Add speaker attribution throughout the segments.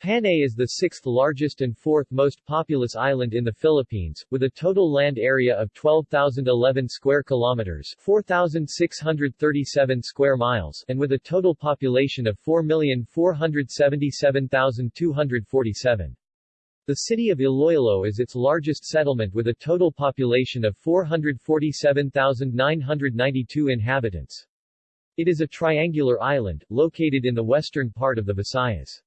Speaker 1: Panay is the sixth largest and fourth most populous island in the Philippines, with a total land area of 12,011 square kilometers 4,637 square miles and with a total population of 4,477,247. The city of Iloilo is its largest settlement with a total population of 447,992 inhabitants. It is a triangular island, located in the western part of the Visayas.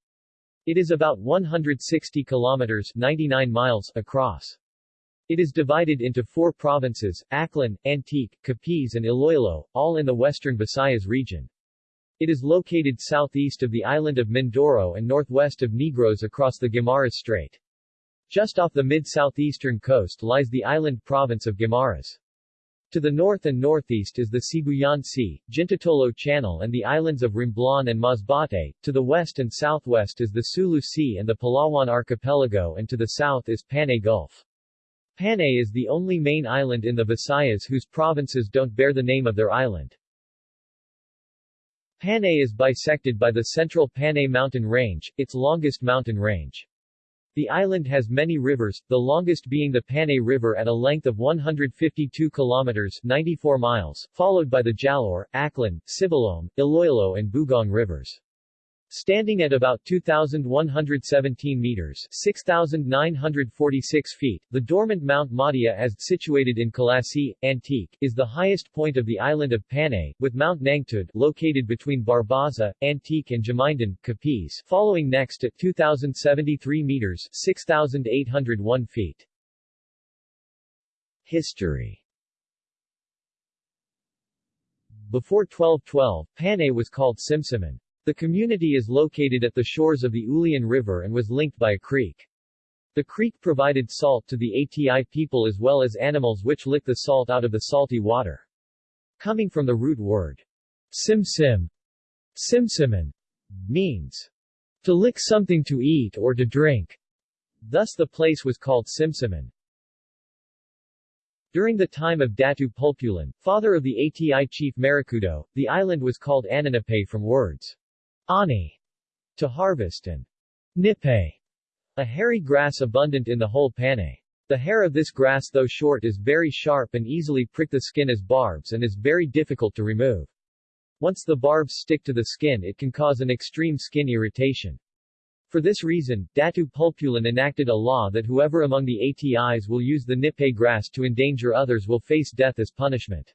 Speaker 1: It is about 160 kilometers 99 miles across. It is divided into four provinces, Aklan, Antique, Capiz and Iloilo, all in the western Visayas region. It is located southeast of the island of Mindoro and northwest of Negros across the Guimaras Strait. Just off the mid-southeastern coast lies the island province of Guimaras. To the north and northeast is the Sibuyan Sea, Jintotolo Channel and the islands of Romblon and Masbate, to the west and southwest is the Sulu Sea and the Palawan Archipelago and to the south is Panay Gulf. Panay is the only main island in the Visayas whose provinces don't bear the name of their island. Panay is bisected by the Central Panay Mountain Range, its longest mountain range. The island has many rivers, the longest being the Panay River at a length of 152 kilometers 94 miles, followed by the Jalaur, Aklan, Sibalom, Iloilo and Bugong rivers. Standing at about 2,117 meters 6,946 feet, the dormant Mount Madia as situated in Culasi, Antique, is the highest point of the island of Panay, with Mount Nangtud located between Barbaza, Antique and Jamindan, Capiz, following next at 2,073 meters 6,801 feet. History Before 1212, Panay was called Simsiman. The community is located at the shores of the Ulian River and was linked by a creek. The creek provided salt to the ATI people as well as animals which lick the salt out of the salty water. Coming from the root word simsim, simsiman, means to lick something to eat or to drink. Thus the place was called Simsiman. During the time of Datu Pulpulan, father of the ATI chief Marikudo, the island was called Ananapay from words ani, to harvest and nipe, a hairy grass abundant in the whole Panay. The hair of this grass though short is very sharp and easily prick the skin as barbs and is very difficult to remove. Once the barbs stick to the skin it can cause an extreme skin irritation. For this reason, Datu Pulpulan enacted a law that whoever among the ATIs will use the nipe grass to endanger others will face death as punishment.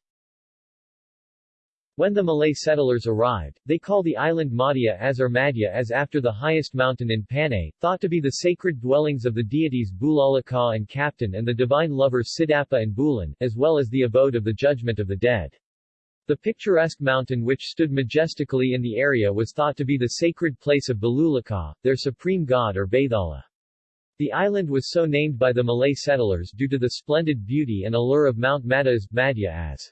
Speaker 1: When the Malay settlers arrived, they call the island Madia as or Madhya as after the highest mountain in Panay, thought to be the sacred dwellings of the deities Bulalakaw and Kaptan and the divine lovers Sidapa and Bulan, as well as the abode of the judgment of the dead. The picturesque mountain which stood majestically in the area was thought to be the sacred place of Bulalakaw, their supreme god or Bathala. The island was so named by the Malay settlers due to the splendid beauty and allure of Mount Madhya as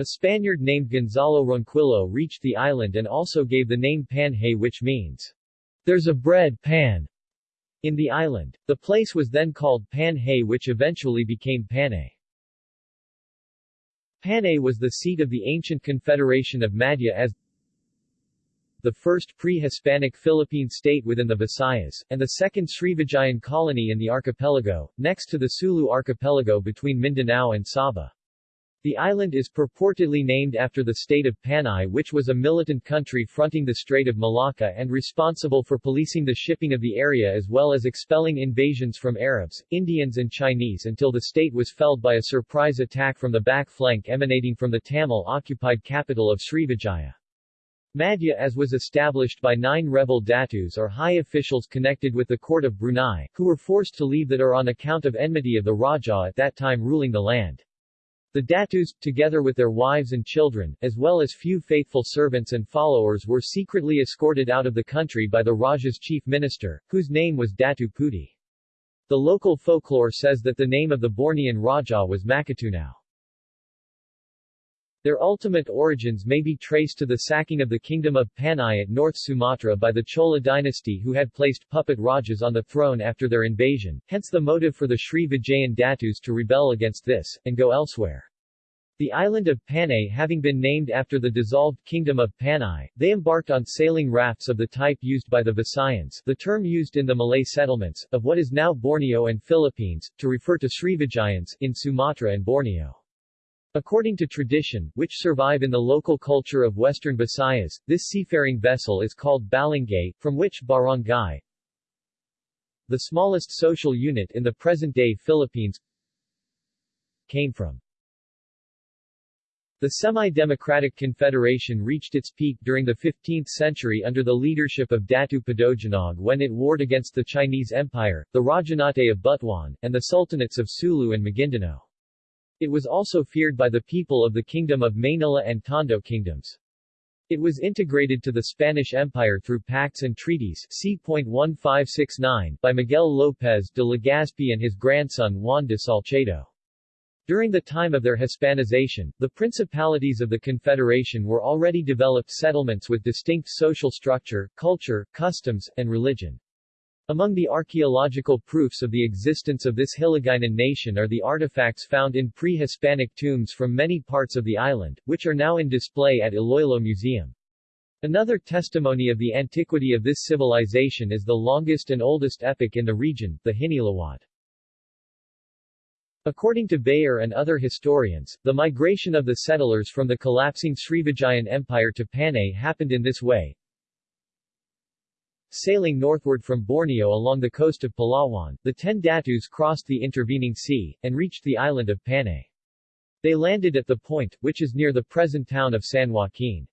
Speaker 1: a Spaniard named Gonzalo Ronquillo reached the island and also gave the name Panhay which means, there's a bread pan, in the island. The place was then called Panhay which eventually became Panay. Panay was the seat of the ancient confederation of Madhya as the first pre-Hispanic Philippine state within the Visayas, and the second Srivijayan colony in the archipelago, next to the Sulu archipelago between Mindanao and Sabah. The island is purportedly named after the state of Panay which was a militant country fronting the Strait of Malacca and responsible for policing the shipping of the area as well as expelling invasions from Arabs, Indians and Chinese until the state was felled by a surprise attack from the back flank emanating from the Tamil-occupied capital of Srivijaya. Madhya as was established by nine rebel datus or high officials connected with the court of Brunei, who were forced to leave that are on account of enmity of the Raja at that time ruling the land. The Datus, together with their wives and children, as well as few faithful servants and followers were secretly escorted out of the country by the Raja's chief minister, whose name was Datu Puti. The local folklore says that the name of the Bornean Raja was Makatunao. Their ultimate origins may be traced to the sacking of the kingdom of Panay at North Sumatra by the Chola dynasty who had placed puppet Rajas on the throne after their invasion, hence the motive for the Sri Vijayan Datus to rebel against this, and go elsewhere. The island of Panay having been named after the dissolved kingdom of Panay, they embarked on sailing rafts of the type used by the Visayans the term used in the Malay settlements, of what is now Borneo and Philippines, to refer to Srivijayans, in Sumatra and Borneo. According to tradition, which survive in the local culture of western Visayas, this seafaring vessel is called Balangay, from which barangay, the smallest social unit in the present-day Philippines, came from. The semi-democratic confederation reached its peak during the 15th century under the leadership of Datu Padojinog when it warred against the Chinese Empire, the Rajanate of Butuan, and the sultanates of Sulu and Maguindanao. It was also feared by the people of the Kingdom of Manila and Tondo kingdoms. It was integrated to the Spanish Empire through pacts and treaties c.1569 by Miguel López de Legazpi and his grandson Juan de Salcedo. During the time of their Hispanization, the principalities of the Confederation were already developed settlements with distinct social structure, culture, customs, and religion. Among the archaeological proofs of the existence of this Hiligaynon nation are the artifacts found in pre-Hispanic tombs from many parts of the island, which are now in display at Iloilo Museum. Another testimony of the antiquity of this civilization is the longest and oldest epic in the region, the Hinilawod. According to Beyer and other historians, the migration of the settlers from the collapsing Srivijayan Empire to Panay happened in this way. Sailing northward from Borneo along the coast of Palawan, the ten Datus crossed the intervening sea, and reached the island of Panay. They landed at the point, which is near the present town of San Joaquin.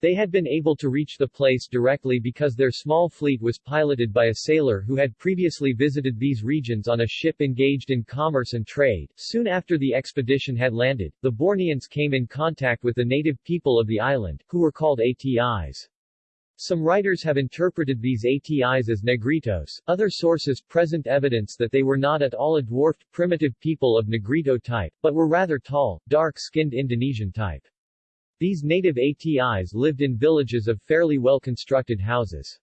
Speaker 1: They had been able to reach the place directly because their small fleet was piloted by a sailor who had previously visited these regions on a ship engaged in commerce and trade. Soon after the expedition had landed, the Borneans came in contact with the native people of the island, who were called ATIs. Some writers have interpreted these ATIs as Negritos, other sources present evidence that they were not at all a dwarfed, primitive people of Negrito type, but were rather tall, dark-skinned Indonesian type. These native ATIs lived in villages of fairly well-constructed houses.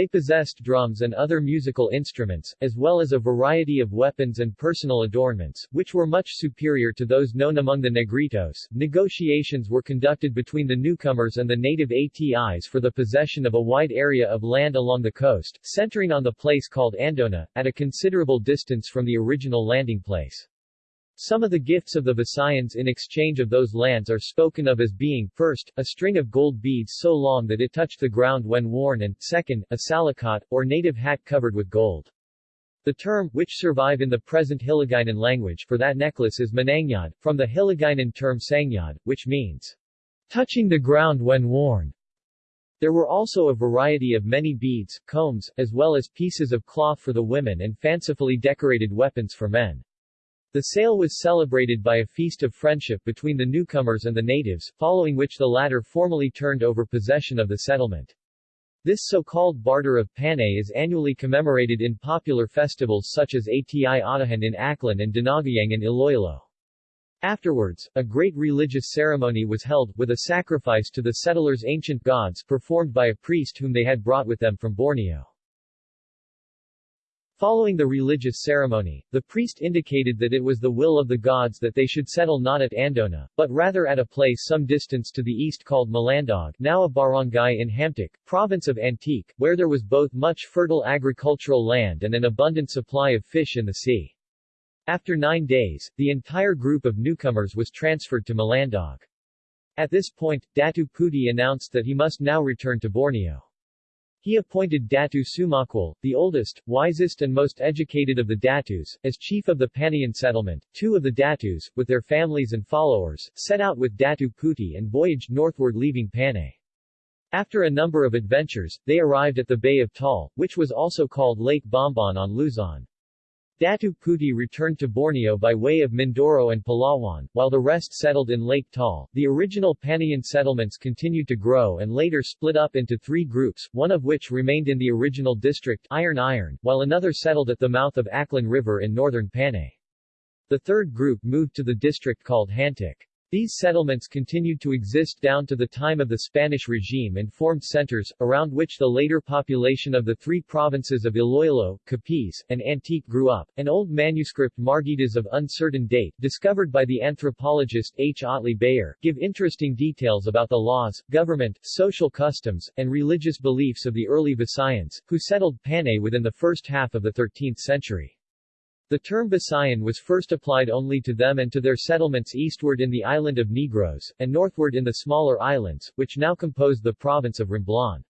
Speaker 1: They possessed drums and other musical instruments, as well as a variety of weapons and personal adornments, which were much superior to those known among the Negritos. Negotiations were conducted between the newcomers and the native ATIs for the possession of a wide area of land along the coast, centering on the place called Andona, at a considerable distance from the original landing place. Some of the gifts of the Visayans in exchange of those lands are spoken of as being, first, a string of gold beads so long that it touched the ground when worn and, second, a salakot, or native hat covered with gold. The term, which survive in the present Hiligaynon language, for that necklace is manangyad, from the Hiligaynon term sangyad, which means touching the ground when worn. There were also a variety of many beads, combs, as well as pieces of cloth for the women and fancifully decorated weapons for men. The sale was celebrated by a feast of friendship between the newcomers and the natives, following which the latter formally turned over possession of the settlement. This so-called barter of Panay is annually commemorated in popular festivals such as Ati-Atihan in Aklan and Dinagyang in Iloilo. Afterwards, a great religious ceremony was held, with a sacrifice to the settlers' ancient gods performed by a priest whom they had brought with them from Borneo. Following the religious ceremony, the priest indicated that it was the will of the gods that they should settle not at Andona, but rather at a place some distance to the east called Malandog now a barangay in Hamtic, province of Antique, where there was both much fertile agricultural land and an abundant supply of fish in the sea. After nine days, the entire group of newcomers was transferred to Malandog. At this point, Datu Puti announced that he must now return to Borneo. He appointed Datu Sumakwal, the oldest, wisest and most educated of the Datus, as chief of the Panayan settlement. Two of the Datus, with their families and followers, set out with Datu Puti and voyaged northward leaving Panay. After a number of adventures, they arrived at the Bay of Taal, which was also called Lake Bombon on Luzon. Datu Puti returned to Borneo by way of Mindoro and Palawan, while the rest settled in Lake Taal. The original Panayan settlements continued to grow and later split up into three groups, one of which remained in the original district Irong-Irong, while another settled at the mouth of Aklan River in northern Panay. The third group moved to the district called Hamtic. These settlements continued to exist down to the time of the Spanish regime and formed centers, around which the later population of the three provinces of Iloilo, Capiz, and Antique grew up. An old manuscript Maragtas of uncertain date, discovered by the anthropologist H. Otley Beyer, give interesting details about the laws, government, social customs, and religious beliefs of the early Visayans, who settled Panay within the first half of the 13th century. The term Visayan was first applied only to them and to their settlements eastward in the island of Negros, and northward in the smaller islands, which now compose the province of Romblon.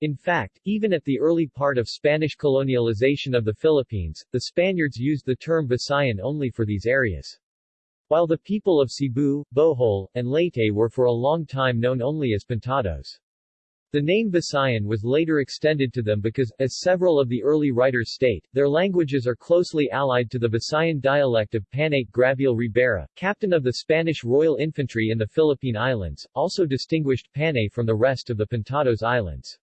Speaker 1: In fact, even at the early part of Spanish colonialization of the Philippines, the Spaniards used the term Visayan only for these areas. While the people of Cebu, Bohol, and Leyte were for a long time known only as Pintados. The name Visayan was later extended to them because, as several of the early writers state, their languages are closely allied to the Visayan dialect of Panay. Gabriel Ribera, captain of the Spanish Royal Infantry in the Philippine Islands, also distinguished Panay from the rest of the Pintados Islands.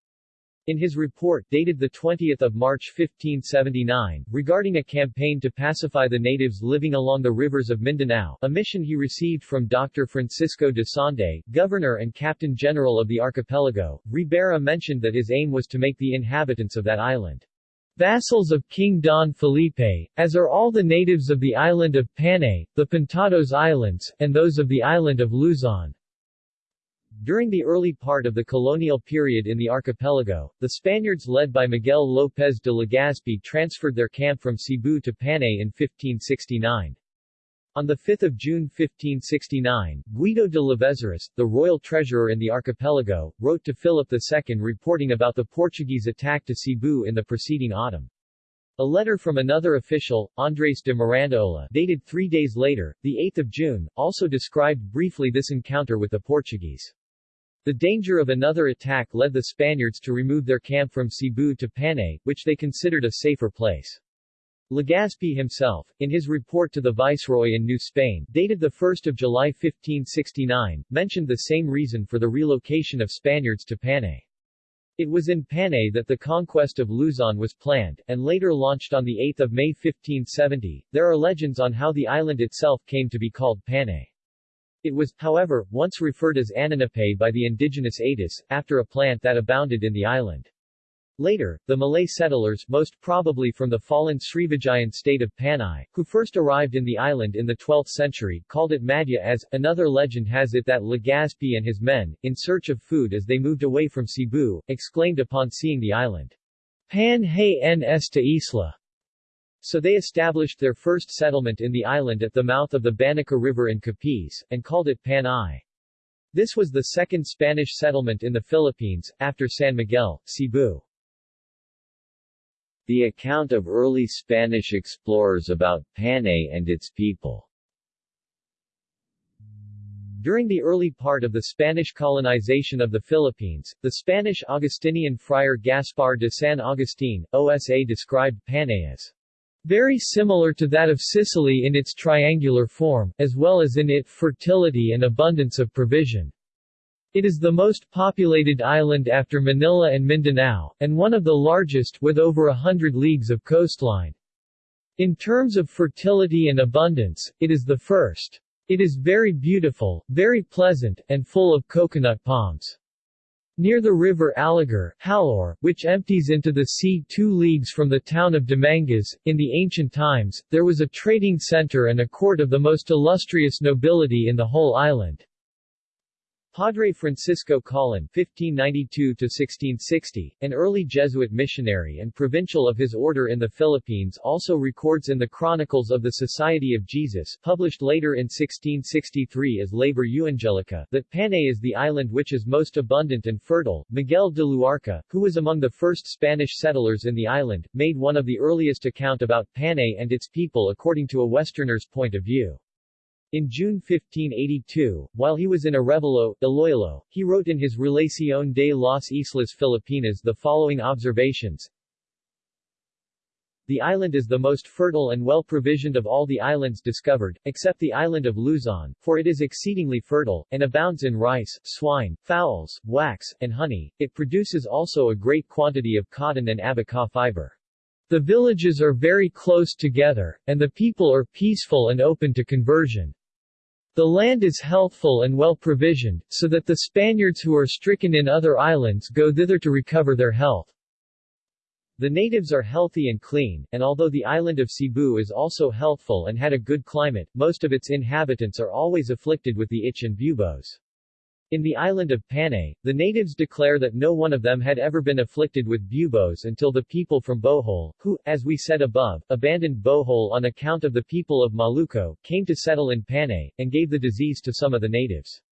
Speaker 1: In his report, dated 20 March 1579, regarding a campaign to pacify the natives living along the rivers of Mindanao, a mission he received from Dr. Francisco de Sande, governor and captain general of the archipelago, Ribera mentioned that his aim was to make the inhabitants of that island vassals of King Don Felipe, as are all the natives of the island of Panay, the Pintados Islands, and those of the island of Luzon. During the early part of the colonial period in the archipelago, the Spaniards led by Miguel López de Legazpi transferred their camp from Cebu to Panay in 1569. On 5 June 1569, Guido de Lavezaris, the royal treasurer in the archipelago, wrote to Philip II reporting about the Portuguese attack to Cebu in the preceding autumn. A letter from another official, Andres de Mirandaola, dated three days later, 8 June, also described briefly this encounter with the Portuguese. The danger of another attack led the Spaniards to remove their camp from Cebu to Panay, which they considered a safer place. Legazpi himself, in his report to the Viceroy in New Spain, dated 1 July 1569, mentioned the same reason for the relocation of Spaniards to Panay. It was in Panay that the conquest of Luzon was planned, and later launched on 8 May 1570. There are legends on how the island itself came to be called Panay. It was, however, once referred as Ananapay by the indigenous Atis, after a plant that abounded in the island. Later, the Malay settlers, most probably from the fallen Srivijayan state of Panay, who first arrived in the island in the 12th century, called it Madhya as, another legend has it that Legazpi and his men, in search of food as they moved away from Cebu, exclaimed upon seeing the island, Pan hay en esta isla, so they established their first settlement in the island at the mouth of the Banica River in Capiz, and called it Panay. This was the second Spanish settlement in the Philippines, after San Miguel, Cebu. The account of early Spanish explorers about Panay and its people during the early part of the Spanish colonization of the Philippines, the Spanish Augustinian friar Gaspar de San Agustin, OSA described Panay as very similar to that of Sicily in its triangular form, as well as in its fertility and abundance of provision. It is the most populated island after Manila and Mindanao, and one of the largest with over a hundred leagues of coastline. In terms of fertility and abundance, it is the first. It is very beautiful, very pleasant, and full of coconut palms. Near the river Aligar, Halor, which empties into the sea two leagues from the town of Dumangas, in the ancient times, there was a trading center and a court of the most illustrious nobility in the whole island. Padre Francisco Colin (1592–1660), an early Jesuit missionary and provincial of his order in the Philippines, also records in the Chronicles of the Society of Jesus, published later in 1663 as Labor Evangelica, that Panay is the island which is most abundant and fertile. Miguel de Luarca, who was among the first Spanish settlers in the island, made one of the earliest account about Panay and its people according to a Westerner's point of view. In June 1582, while he was in Arevalo, Iloilo, he wrote in his Relación de las Islas Filipinas the following observations. The island is the most fertile and well provisioned of all the islands discovered, except the island of Luzon, for it is exceedingly fertile, and abounds in rice, swine, fowls, wax, and honey. It produces also a great quantity of cotton and abaca fiber. The villages are very close together, and the people are peaceful and open to conversion. The land is healthful and well provisioned, so that the Spaniards who are stricken in other islands go thither to recover their health. The natives are healthy and clean, and although the island of Cebu is also healthful and had a good climate, most of its inhabitants are always afflicted with the itch and buboes. In the island of Panay, the natives declare that no one of them had ever been afflicted with buboes until the people from Bohol, who, as we said above, abandoned Bohol on account of the people of Maluco, came to settle in Panay, and gave the disease to some of the natives.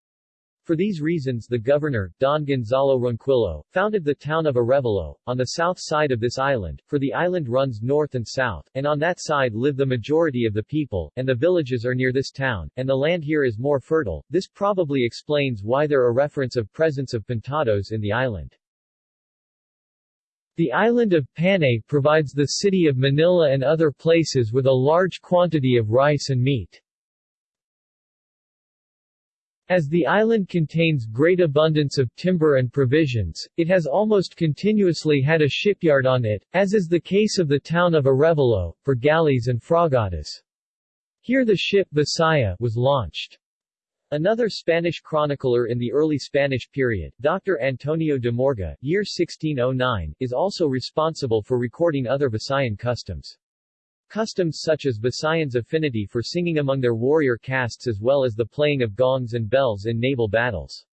Speaker 1: For these reasons the governor, Don Gonzalo Ronquillo, founded the town of Arevalo, on the south side of this island, for the island runs north and south, and on that side live the majority of the people, and the villages are near this town, and the land here is more fertile. This probably explains why there are reference of presence of pintados in the island. The island of Panay provides the city of Manila and other places with a large quantity of rice and meat. As the island contains great abundance of timber and provisions, it has almost continuously had a shipyard on it, as is the case of the town of Arevalo, for galleys and fragatas. Here the ship Visaya was launched. Another Spanish chronicler in the early Spanish period, Dr. Antonio de Morga, year 1609, is also responsible for recording other Visayan customs. Customs such as Visayan's affinity for singing among their warrior castes as well as the playing of gongs and bells in naval battles.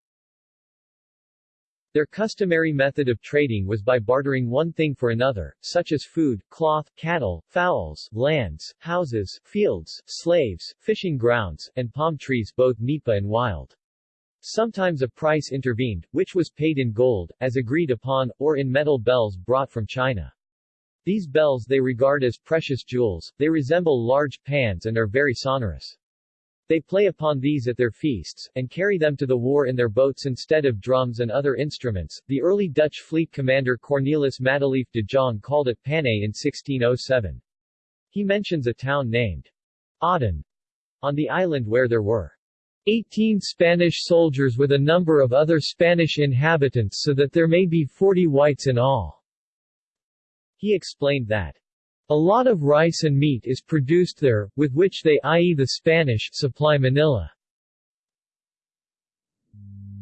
Speaker 1: Their customary method of trading was by bartering one thing for another, such as food, cloth, cattle, fowls, lands, houses, fields, slaves, fishing grounds, and palm trees both nipa and wild. Sometimes a price intervened, which was paid in gold, as agreed upon, or in metal bells brought from China. These bells they regard as precious jewels, they resemble large pans and are very sonorous. They play upon these at their feasts, and carry them to the war in their boats instead of drums and other instruments. The early Dutch fleet commander Cornelis Matelief de Jong called it Panay in 1607. He mentions a town named Aden on the island where there were 18 Spanish soldiers with a number of other Spanish inhabitants so that there may be 40 whites in all. He explained that a lot of rice and meat is produced there, with which they i.e. the Spanish supply Manila.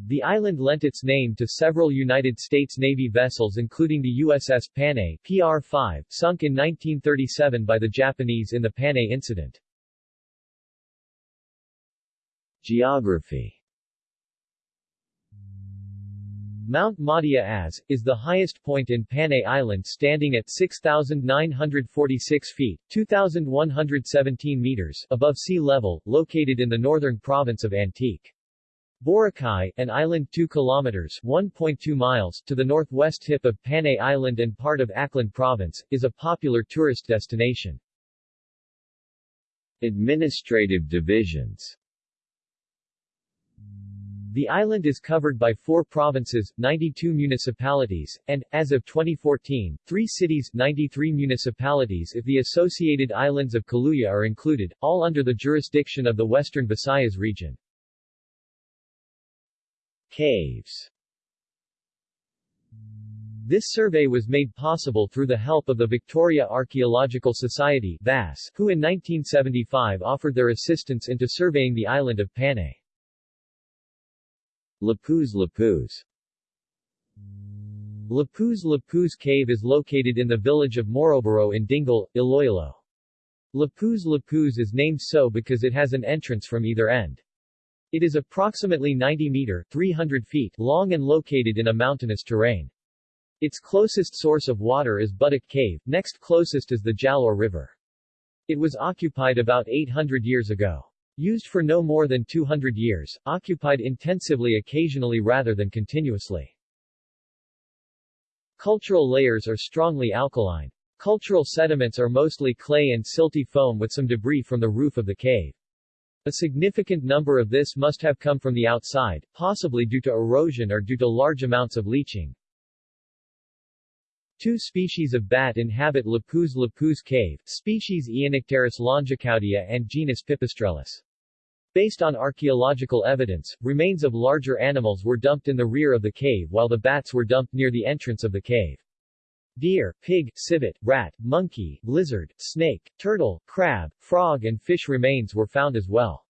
Speaker 1: The island lent its name to several United States Navy vessels including the USS Panay PR-5, sunk in 1937 by the Japanese in the Panay Incident. Geography Mount Matias, is the highest point in Panay Island standing at 6,946 feet 2,117 meters above sea level, located in the northern province of Antique. Boracay, an island 2 kilometers 1.2 miles to the northwest tip of Panay Island and part of Aklan Province, is a popular tourist destination. Administrative divisions the island is covered by four provinces, 92 municipalities, and, as of 2014, three cities 93 municipalities if the associated islands of Caluya are included, all under the jurisdiction of the Western Visayas region. Caves this survey was made possible through the help of the Victoria Archaeological Society VAS, who in 1975 offered their assistance into surveying the island of Panay. Lapuz Lapuz Lapuz Lapuz Cave is located in the village of Moroboro in Dingle, Iloilo. Lapuz Lapuz is named so because it has an entrance from either end. It is approximately 90 meter 300 feet long and located in a mountainous terrain. Its closest source of water is Buttock Cave, next closest is the Jalaur River. It was occupied about 800 years ago. Used for no more than 200 years, occupied intensively occasionally rather than continuously. Cultural layers are strongly alkaline. Cultural sediments are mostly clay and silty foam with some debris from the roof of the cave. A significant number of this must have come from the outside, possibly due to erosion or due to large amounts of leaching. Two species of bat inhabit Lapuz Lapuz cave, species Aeonycteris longicaudia and genus Pipistrellus. Based on archaeological evidence, remains of larger animals were dumped in the rear of the cave while the bats were dumped near the entrance of the cave. Deer, pig, civet, rat, monkey, lizard, snake, turtle, crab, frog and fish remains were found as well.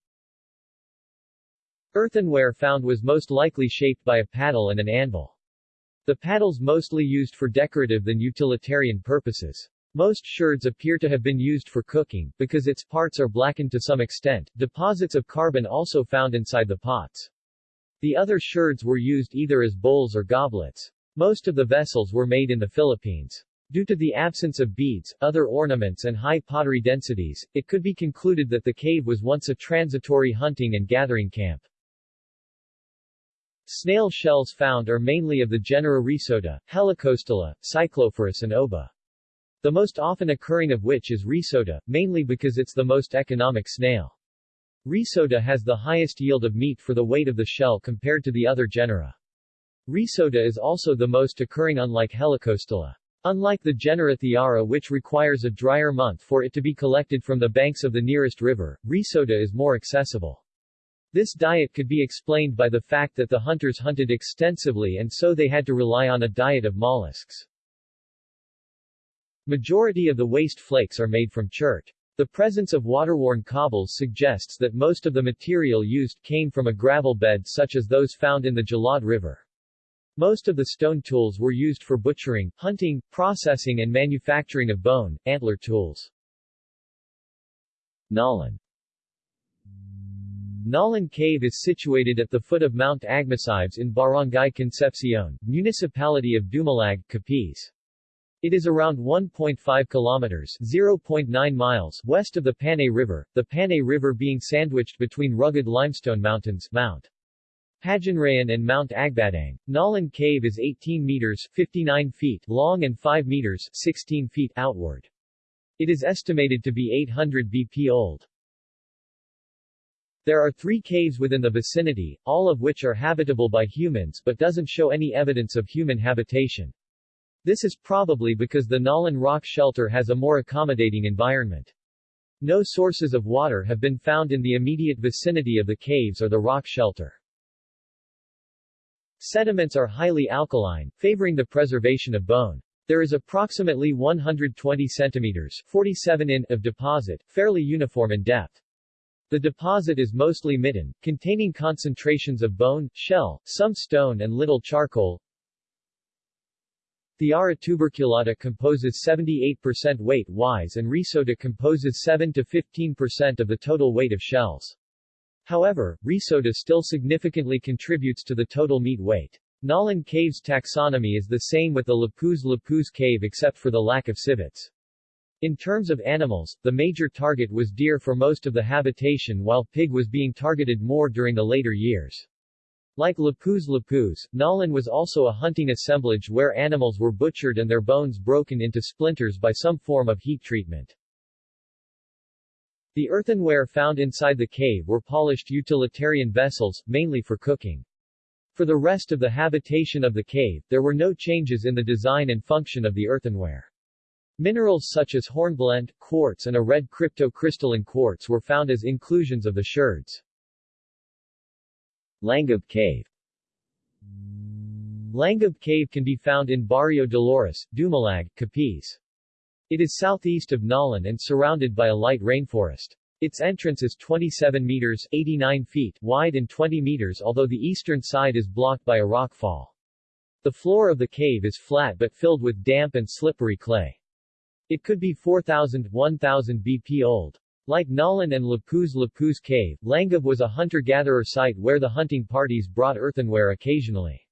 Speaker 1: Earthenware found was most likely shaped by a paddle and an anvil. The paddles mostly used for decorative than utilitarian purposes. Most sherds appear to have been used for cooking, because its parts are blackened to some extent, deposits of carbon also found inside the pots. The other sherds were used either as bowls or goblets. Most of the vessels were made in the Philippines. Due to the absence of beads, other ornaments and high pottery densities, it could be concluded that the cave was once a transitory hunting and gathering camp. Snail shells found are mainly of the genera Rhysota, Helicostyla, Cyclophorus and Oba the most often occurring of which is Rhysota, mainly because it's the most economic snail. Rhysota has the highest yield of meat for the weight of the shell compared to the other genera. Rhysota is also the most occurring unlike Helicostyla. Unlike the genera Thiara which requires a drier month for it to be collected from the banks of the nearest river, Rhysota is more accessible. This diet could be explained by the fact that the hunters hunted extensively and so they had to rely on a diet of mollusks. Majority of the waste flakes are made from chert. The presence of water-worn cobbles suggests that most of the material used came from a gravel bed such as those found in the Jalad River. Most of the stone tools were used for butchering, hunting, processing and manufacturing of bone, antler tools. Nalan Nalan Cave is situated at the foot of Mount Agmasibes in Barangay Concepcion, municipality of Dumalag, Capiz. It is around 1.5 kilometers 0.9 miles west of the Panay River, the Panay River being sandwiched between rugged limestone mountains Mount Pajanrayan and Mount Agbadang. Nalan Cave is 18 meters 59 feet long and 5 meters 16 feet outward. It is estimated to be 800 BP old. There are three caves within the vicinity, all of which are habitable by humans but doesn't show any evidence of human habitation. This is probably because the Nalan rock shelter has a more accommodating environment. No sources of water have been found in the immediate vicinity of the caves or the rock shelter. Sediments are highly alkaline, favoring the preservation of bone. There is approximately 120 centimeters 47 in of deposit, fairly uniform in depth. The deposit is mostly midden, containing concentrations of bone, shell, some stone and little charcoal, Thiara tuberculata composes 78% weight-wise and Rhysota composes 7 to 15% of the total weight of shells. However, Rhysota still significantly contributes to the total meat weight. Nalan Cave's taxonomy is the same with the Lapuz Lapuz Cave except for the lack of civets. In terms of animals, the major target was deer for most of the habitation while pig was being targeted more during the later years. Like Lapuz Lapuz, Nalan was also a hunting assemblage where animals were butchered and their bones broken into splinters by some form of heat treatment. The earthenware found inside the cave were polished utilitarian vessels, mainly for cooking. For the rest of the habitation of the cave, there were no changes in the design and function of the earthenware. Minerals such as hornblende, quartz and a red cryptocrystalline quartz were found as inclusions of the sherds. Langab Cave Langab Cave can be found in Barrio Dolores, Dumalag, Capiz. It is southeast of Nalan and surrounded by a light rainforest. Its entrance is 27 meters 89 feet wide and 20 meters although the eastern side is blocked by a rockfall. The floor of the cave is flat but filled with damp and slippery clay. It could be 4,000 1,000 BP old. Like Nalan and Lapuz Lapuz Cave, Langab was a hunter-gatherer site where the hunting parties brought earthenware occasionally.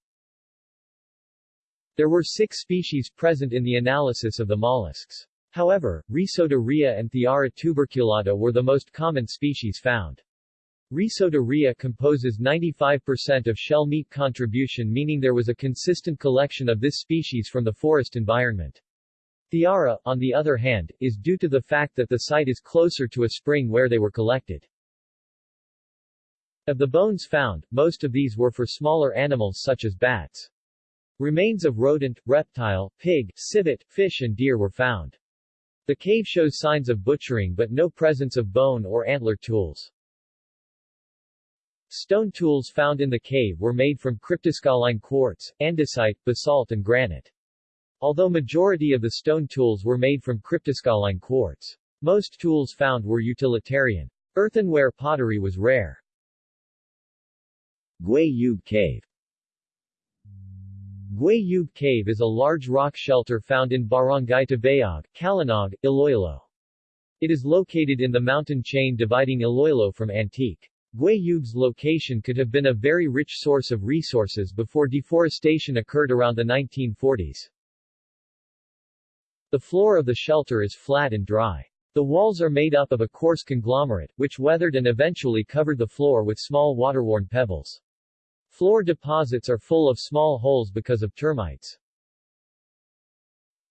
Speaker 1: There were six species present in the analysis of the mollusks. However, Rhysota and Thiara tuberculata were the most common species found. Rhysota rhea composes 95% of shell meat contribution meaning there was a consistent collection of this species from the forest environment. Thiara, on the other hand, is due to the fact that the site is closer to a spring where they were collected. Of the bones found, most of these were for smaller animals such as bats. Remains of rodent, reptile, pig, civet, fish and deer were found. The cave shows signs of butchering but no presence of bone or antler tools. Stone tools found in the cave were made from cryptocrystalline quartz, andesite, basalt and granite. Although majority of the stone tools were made from cryptocrystalline quartz. Most tools found were utilitarian. Earthenware pottery was rare. Guayub Cave Guayub Cave is a large rock shelter found in Barangay Tabayog, Calinog, Iloilo. It is located in the mountain chain dividing Iloilo from Antique. Guayub's location could have been a very rich source of resources before deforestation occurred around the 1940s. The floor of the shelter is flat and dry. The walls are made up of a coarse conglomerate, which weathered and eventually covered the floor with small water-worn pebbles. Floor deposits are full of small holes because of termites.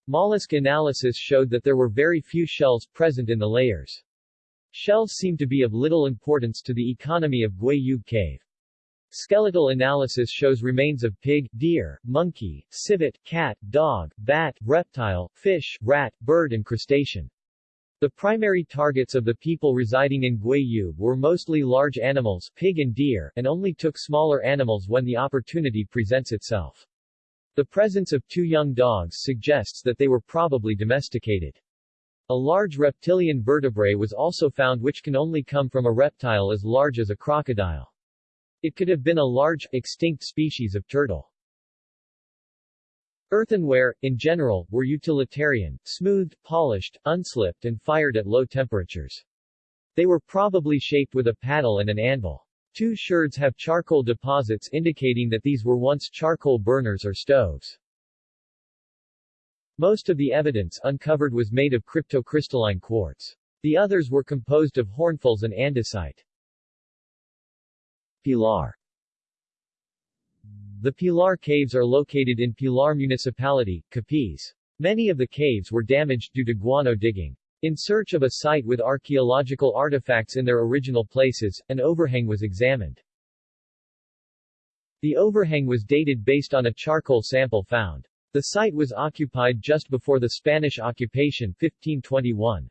Speaker 1: Mollusk analysis showed that there were very few shells present in the layers. Shells seem to be of little importance to the economy of Guayub Cave. Skeletal analysis shows remains of pig, deer, monkey, civet, cat, dog, bat, reptile, fish, rat, bird and crustacean. The primary targets of the people residing in Guayub were mostly large animals pig and deer, and only took smaller animals when the opportunity presents itself. The presence of two young dogs suggests that they were probably domesticated. A large reptilian vertebrae was also found which can only come from a reptile as large as a crocodile. It could have been a large, extinct species of turtle. Earthenware, in general, were utilitarian, smoothed, polished, unslipped and fired at low temperatures. They were probably shaped with a paddle and an anvil. Two sherds have charcoal deposits indicating that these were once charcoal burners or stoves. Most of the evidence uncovered was made of cryptocrystalline quartz. The others were composed of hornfels and andesite. Pilar the Pilar Caves are located in Pilar Municipality, Capiz. Many of the caves were damaged due to guano digging. In search of a site with archaeological artifacts in their original places, an overhang was examined. The overhang was dated based on a charcoal sample found. The site was occupied just before the Spanish occupation 1521.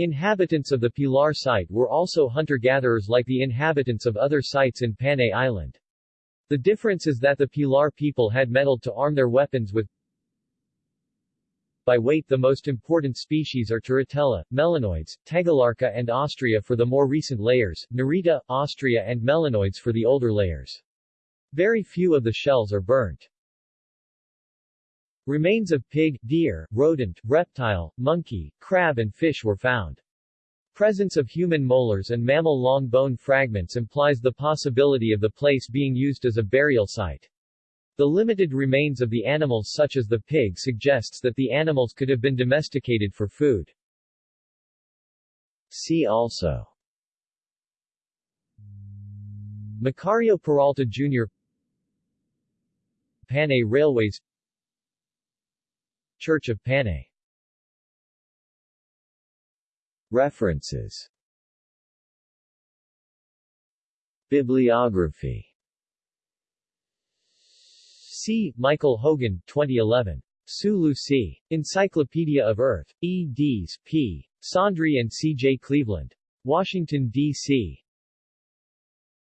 Speaker 1: Inhabitants of the Pilar site were also hunter-gatherers like the inhabitants of other sites in Panay Island. The difference is that the Pilar people had metal to arm their weapons with. By weight the most important species are Turritella, melanoids, Tagalarca and Ostrea for the more recent layers, Nerita, Ostrea and melanoids for the older layers. Very few of the shells are burnt. Remains of pig, deer, rodent, reptile, monkey, crab and fish were found. Presence of human molars and mammal long bone fragments implies the possibility of the place being used as a burial site. The limited remains of the animals such as the pig suggests that the animals could have been domesticated for food. See also Macario Peralta Jr. Panay Railways Church of Panay References Bibliography C. Michael Hogan, 2011. Sulu Sea. Encyclopedia of Earth. E. Dees, P. Saundry and C. J. Cleveland. Washington, D.C.